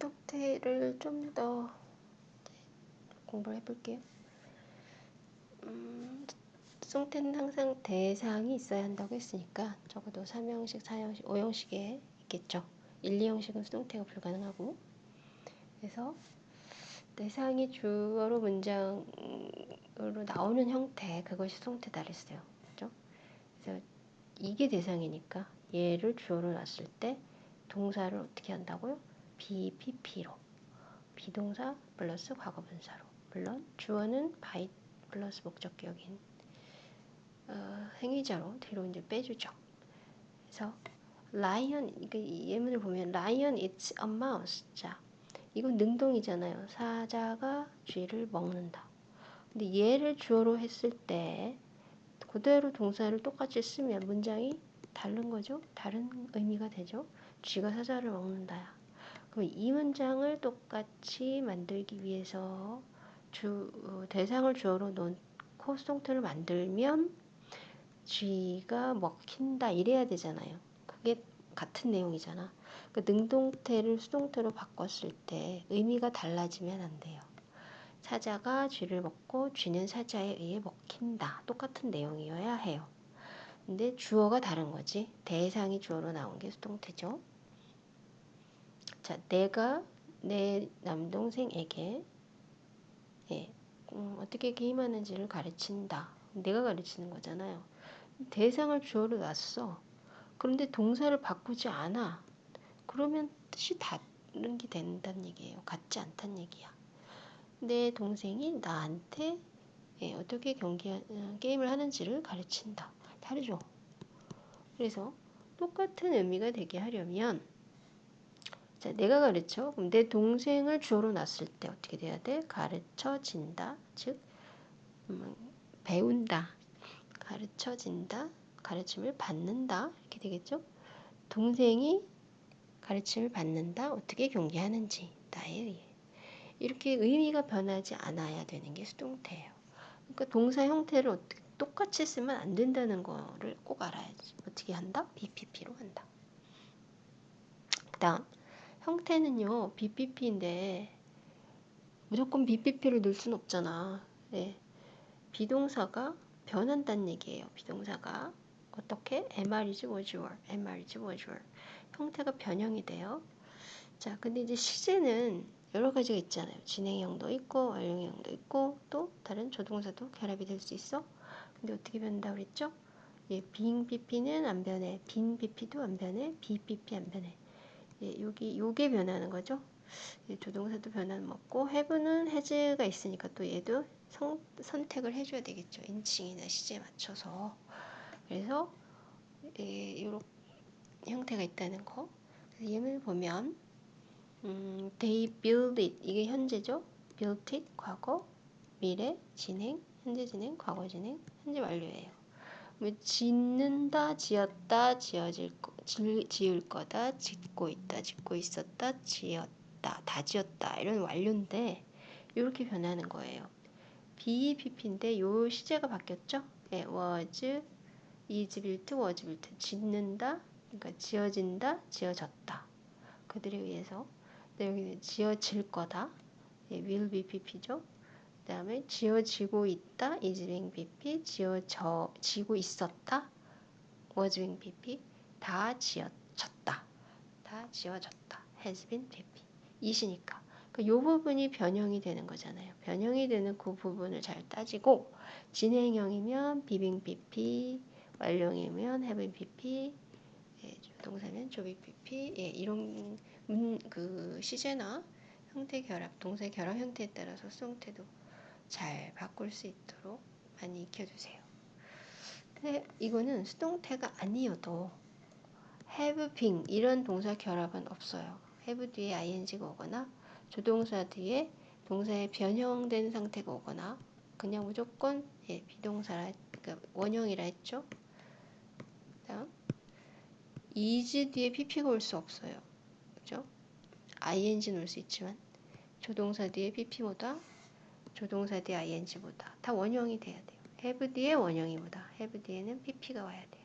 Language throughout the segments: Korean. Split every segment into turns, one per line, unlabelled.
수동태를 좀더 공부를 해볼게요. 음, 수동태는 항상 대상이 있어야 한다고 했으니까 적어도 3형식, 4형식, 5형식에 있겠죠. 1, 2형식은 수동태가 불가능하고 그래서 대상이 주어로 문장으로 나오는 형태 그것이 수동태다 그랬어요. 그죠? 그래서 이게 대상이니까 얘를 주어로 놨을 때 동사를 어떻게 한다고요? BPP로 비동사 플러스 과거분사로 물론 주어는 by 플러스 목적격인 어, 행위자로 뒤로 이제 빼주죠. 그래서 lion 이 예문을 보면 lion eats a mouse. 자, 이건 능동이잖아요. 사자가 쥐를 먹는다. 근데 얘를 주어로 했을 때 그대로 동사를 똑같이 쓰면 문장이 다른 거죠. 다른 의미가 되죠. 쥐가 사자를 먹는다야. 그럼 이 문장을 똑같이 만들기 위해서 주 어, 대상을 주어로 놓고 수동태를 만들면 쥐가 먹힌다 이래야 되잖아요. 그게 같은 내용이잖아. 그 능동태를 수동태로 바꿨을 때 의미가 달라지면 안 돼요. 사자가 쥐를 먹고 쥐는 사자에 의해 먹힌다. 똑같은 내용이어야 해요. 근데 주어가 다른 거지. 대상이 주어로 나온 게 수동태죠. 자, 내가 내 남동생에게 예, 음, 어떻게 게임하는지를 가르친다. 내가 가르치는 거잖아요. 대상을 주어로 놨어. 그런데 동사를 바꾸지 않아. 그러면 뜻이 다른 게 된다는 얘기예요. 같지 않다는 얘기야. 내 동생이 나한테 예, 어떻게 경기 어, 게임을 하는지를 가르친다. 다르죠. 그래서 똑같은 의미가 되게 하려면 자, 내가 가르쳐. 그럼 내 동생을 주어로 놨을 때 어떻게 돼야 돼? 가르쳐진다. 즉 음, 배운다. 가르쳐진다. 가르침을 받는다. 이렇게 되겠죠? 동생이 가르침을 받는다. 어떻게 경계하는지 나에 의해. 이렇게 의미가 변하지 않아야 되는 게 수동태예요. 그러니까 동사 형태를 어떻게 똑같이 쓰면 안 된다는 거를 꼭 알아야지. 어떻게 한다? BPP로 한다. 그 다음 형태는요. BPP인데 무조건 BPP를 넣을 수는 없잖아. 네. 비동사가 변한다는 얘기예요. 비동사가 어떻게? MR이지 were, MR이지 were. 형태가 변형이 돼요. 자, 근데 이제 시제는 여러 가지가 있잖아요. 진행형도 있고 완료형도 있고 또 다른 조동사도 결합이 될 수 있어. 근데 어떻게 변한다고 그랬죠? 예, being BP는 안 변해. 빈 BP도 안 변해. BPP 안 변해. 예, 여기 요게 변하는 거죠. 예, 조동사도 변화는 없고 have는 has가 있으니까 또 얘도 성, 선택을 해줘야 되겠죠. 인칭이나 시제에 맞춰서. 그래서 예, 이런 형태가 있다는 거. 예문을 보면 음, they build it 이게 현재죠. built it 과거, 미래, 진행, 현재 진행, 과거 진행, 현재 완료예요. 뭐 짓는다, 지었다, 지어질 거, 지을 거다, 짓고 있다, 짓고 있었다, 지었다, 다 지었다 이런 완료인데 이렇게 변하는 거예요. BEPP인데 요 시제가 바뀌었죠? 예, was, is built, was built. 짓는다, 그러니까 지어진다, 지어졌다. 그들에 의해서. 여기는 지어질 거다. 예, will be pp죠. 그 다음에 지어지고 있다, is being pp. 지어져, 지고 있었다, was being pp. 다 지어졌다. 다 지어졌다. has been pp. 이시니까. 그 요 부분이 변형이 되는 거잖아요. 변형이 되는 그 부분을 잘 따지고 진행형이면 비빙 pp, 완료형이면 have pp, 예, 동사면 조비 pp, 예, 이런 문, 그 시제나 형태 결합, 동사 결합 형태에 따라서 수동태도 잘 바꿀 수 있도록 많이 익혀주세요. 근데 이거는 수동태가 아니어도 have been 이런 동사 결합은 없어요. have 뒤에 ing가 오거나 조동사 뒤에 동사의 변형된 상태가 오거나 그냥 무조건 예, 비동사라 그러니까 원형이라 했죠. 다음 is 뒤에 pp가 올 수 없어요. 그죠? ing 넣을 수 있지만 조동사 뒤에 pp보다 조동사 뒤에 ing보다 다 원형이 돼야 돼요. have 뒤에 원형이보다 have 뒤에는 pp가 와야 돼요.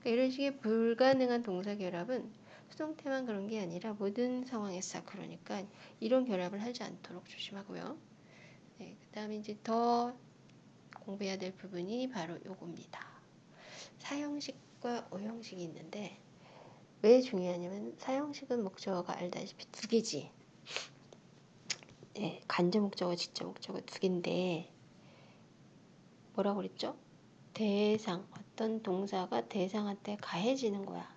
그러니까 이런 식의 불가능한 동사 결합은 수동태만 그런 게 아니라 모든 상황에서 그러니까 이런 결합을 하지 않도록 조심하고요. 네, 그 다음에 이제 더 공부해야 될 부분이 바로 요겁니다. 사형식과 오형식이 있는데 왜 중요하냐면 사형식은 목적어가 알다시피 두 개지. 네, 간접 목적어, 직접 목적어 두 개인데 뭐라고 그랬죠? 대상, 어떤 동사가 대상한테 가해지는 거야.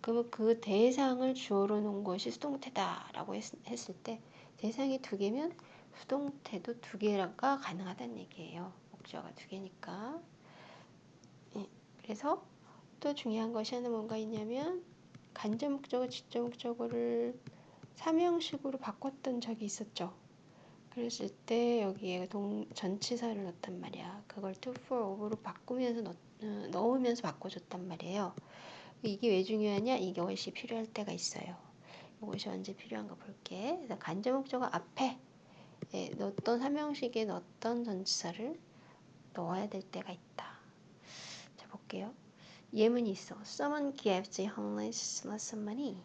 그러면 그 대상을 주어로 놓은 것이 수동태다라고 했, 을 때 대상이 두 개면 수동태도 두 개가 가능하다는 얘기예요. 목적어가 두 개니까. 예, 그래서 또 중요한 것이 하나 뭔가 있냐면 간접 목적어, 직접 목적어를 삼형식으로 바꿨던 적이 있었죠. 그랬을 때 여기에 동, 전치사를 넣었단 말이야. 그걸 to, for, of로 바꾸면서 넣, 어, 넣으면서 바꿔줬단 말이에요. 이게 왜 중요하냐? 이것이 필요할 때가 있어요. 이것이 언제 필요한가 볼게. 간접 목적어 앞에 예, 넣었던 삼형식에 넣었던 전치사를 넣어야 될 때가 있다. 자 볼게요. 예문이 있어. Someone gives the homeless lots of money.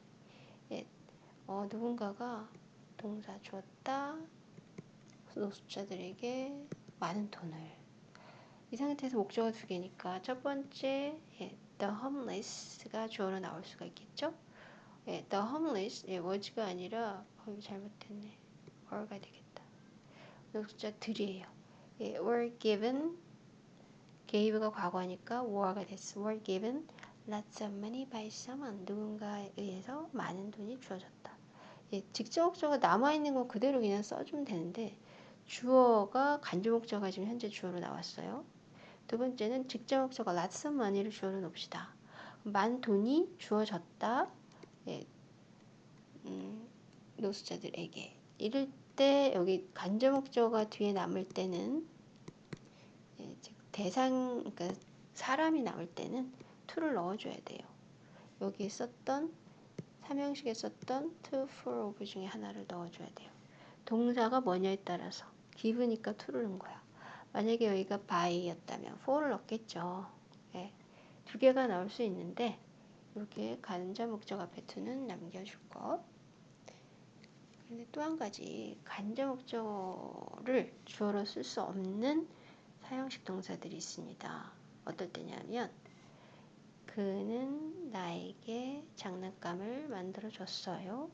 예, 어, 누군가가 동사 주었다. 노숙자들에게 많은 돈을. 이 상태에서 목적어 두 개니까 첫 번째 예, the homeless가 주어로 나올 수가 있겠죠? 예, the homeless 예, was가 아니라 어, 잘못됐네. were가 되겠다. 노숙자들이에요. 예, were given gave가 과거니까 were가 됐어. were given lots of money by someone 누군가에 의해서 많은 돈이 주어졌다. 예, 직접 목적어 남아 있는 거 그대로 그냥 써주면 되는데 주어가 간접 목적어가 지금 현재 주어로 나왔어요. 두 번째는 직접 목적어 lots of money를 주어로 놓읍시다. 만 돈이 주어졌다. 예, 음, 노숙자들에게. 이럴 때 여기 간접 목적어가 뒤에 남을 때는 예, 대상 그러니까 사람이 남을 때는 to를 넣어줘야 돼요. 여기 썼던 삼형식에 썼던 to, for, of 중에 하나를 넣어줘야 돼요. 동사가 뭐냐에 따라서 기브니까 to를 넣은 거야. 만약에 여기가 by였다면 for를 넣겠죠. 네. 두 개가 나올 수 있는데 이렇게 간접 목적 앞에 to는 남겨줄 것. 근데 또 한 가지 간접 목적어를 주어로 쓸 수 없는 사형식 동사들이 있습니다. 어떨 때냐면 그는 나에게 장난감을 만들어 줬어요.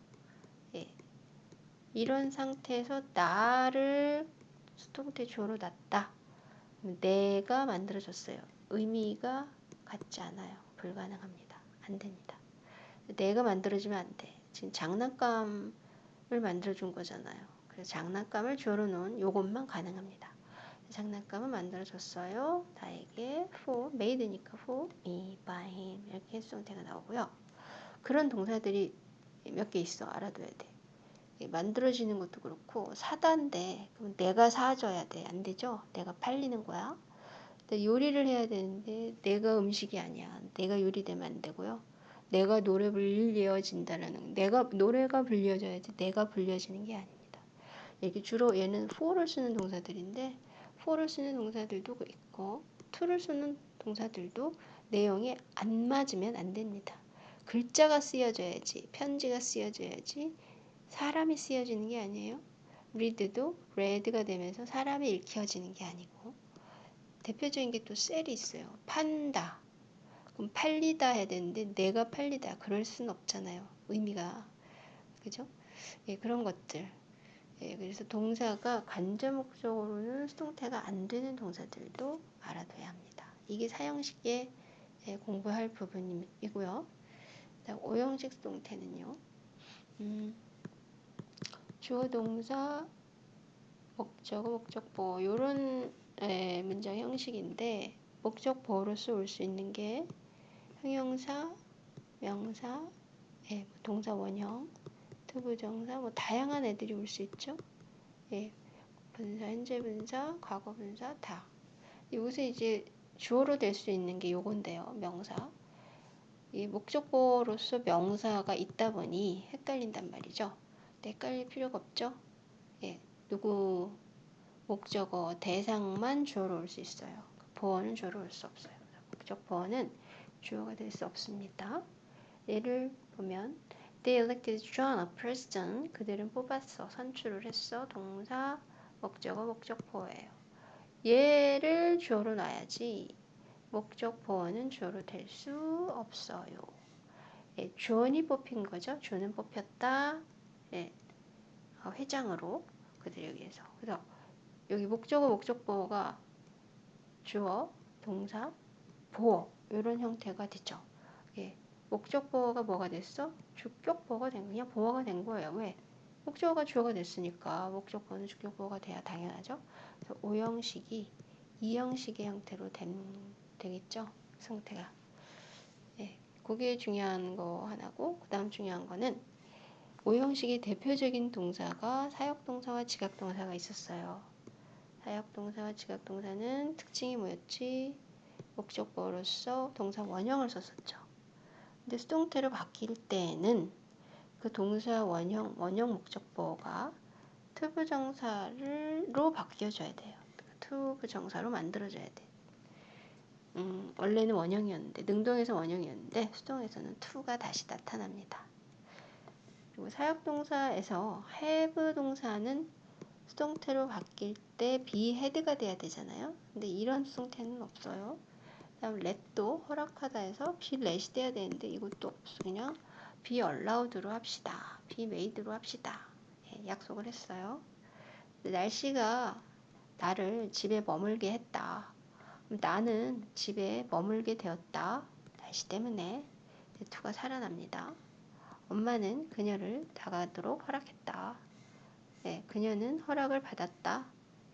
예. 이런 상태에서 나를 수동태 주어로 놨다. 내가 만들어줬어요. 의미가 같지 않아요. 불가능합니다. 안 됩니다. 내가 만들어주면 안 돼. 지금 장난감을 만들어준 거잖아요. 그래서 장난감을 주어로 놓은 요것만 가능합니다. 장난감을 만들어줬어요. 나에게 for, made니까 for me, by him 이렇게 수동태가 나오고요. 그런 동사들이 몇 개 있어. 알아둬야 돼. 만들어지는 것도 그렇고 사다인데 그럼 내가 사줘야 돼. 안 되죠? 내가 팔리는 거야. 요리를 해야 되는데 내가 음식이 아니야. 내가 요리되면 안 되고요. 내가 노래 불려진다라는 내가 노래가 불려져야지 내가 불려지는 게 아닙니다. 이렇게 주로 얘는 for를 쓰는 동사들인데 for를 쓰는 동사들도 있고 to를 쓰는 동사들도 내용에 안 맞으면 안 됩니다. 글자가 쓰여져야지 편지가 쓰여져야지 사람이 쓰여지는 게 아니에요. read도 read가 되면서 사람이 읽혀지는 게 아니고 대표적인 게 또 셀이 있어요. 판다. 그럼 팔리다 해야 되는데 내가 팔리다 그럴 수는 없잖아요. 의미가 그죠? 예, 그런 것들. 예, 그래서 동사가 간접 목적으로는 수동태가 안 되는 동사들도 알아둬야 합니다. 이게 사형식에 예, 공부할 부분이고요. 오형식 수동태는요. 음, 주어 동사 목적어 목적보 이런 문장 형식인데 목적보로서 올 수 있는 게 형용사 명사 예, 뭐 동사 원형 투부정사 뭐 다양한 애들이 올 수 있죠. 예, 분사 현재 분사 과거 분사 다. 여기서 이제 주어로 될 수 있는 게 요건데요 명사. 이 목적보로서 명사가 있다 보니 헷갈린단 말이죠 헷갈릴 필요가 없죠. 예, 누구 목적어 대상만 주어로 올 수 있어요. 보어는 주어로 올 수 없어요. 목적 보어는 주어가 될 수 없습니다. 예를 보면 They elected John a president. 그들은 뽑았어. 선출을 했어. 동사, 목적어, 목적 보어예요. 얘를 주어로 놔야지. 목적 보어는 주어로 될 수 없어요. 예, 존이 뽑힌 거죠. 존은 뽑혔다. 예, 어, 회장으로 그들에 의해서. 그래서 여기 목적어, 목적보어가 주어, 동사, 보어 이런 형태가 되죠. 예, 목적 보어가 뭐가 됐어? 주격 보어가 된 그냥 보어가 된 거예요. 왜? 목적어가 주어가 됐으니까 목적 보어는 주격 보어가 돼야 당연하죠. 그래서 오형식이 이형식의 형태로 된, 되겠죠. 상태가. 예, 그게 중요한 거 하나고 그 다음 중요한 거는 오형식의 대표적인 동사가 사역동사와 지각동사가 있었어요. 사역동사와 지각동사는 특징이 뭐였지? 목적보어로서 동사 원형을 썼었죠. 근데 수동태로 바뀔 때에는 그 동사 원형, 원형 목적보어가 to부정사로 바뀌어줘야 돼요. to부정사로 만들어줘야 돼. 음, 원래는 원형이었는데, 능동에서 원형이었는데, 수동에서는 to가 다시 나타납니다. 그리고 사역동사에서 have 동사는 수동태로 바뀔 때 be had가 돼야 되잖아요. 근데 이런 수동태는 없어요. 다음 let도 허락하다에서 be let이 돼야 되는데 이것도 없어. 그냥 be allowed로 합시다. be made로 합시다. 예, 약속을 했어요. 날씨가 나를 집에 머물게 했다. 나는 집에 머물게 되었다. 날씨 때문에 투가 살아납니다. 엄마는 그녀를 다가도록 허락했다. 네, 그녀는 허락을 받았다.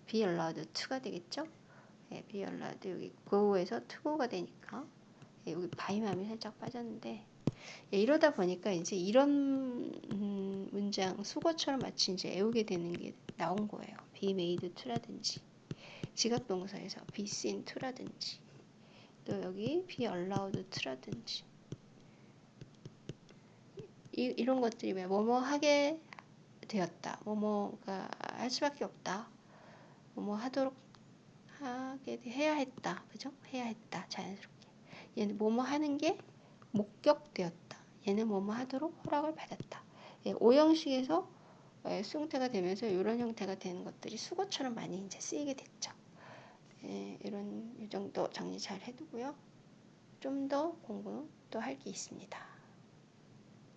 be allowed to가 되겠죠? 네, be allowed 여기 go에서 to go가 되니까 네, 여기 바이맘이 살짝 빠졌는데 예, 이러다 보니까 이제 이런 음, 문장 수거처럼 마치 이제 애우게 되는 게 나온 거예요. be made to라든지 지각 동사에서 be seen to라든지 또 여기 be allowed to라든지 이, 이런 것들이 왜 뭐뭐 하게 되었다. 뭐뭐가 할 수밖에 없다. 뭐뭐 하도록 하게 해야 했다. 그죠? 해야 했다. 자연스럽게. 얘는 뭐뭐 하는 게 목격되었다. 얘는 뭐뭐 하도록 허락을 받았다. 예, 오형식에서 예, 수동태가 되면서 이런 형태가 되는 것들이 수거처럼 많이 이제 쓰이게 됐죠. 예, 이런 이 정도 정리 잘 해두고요. 좀 더 공부 또 할 게 있습니다.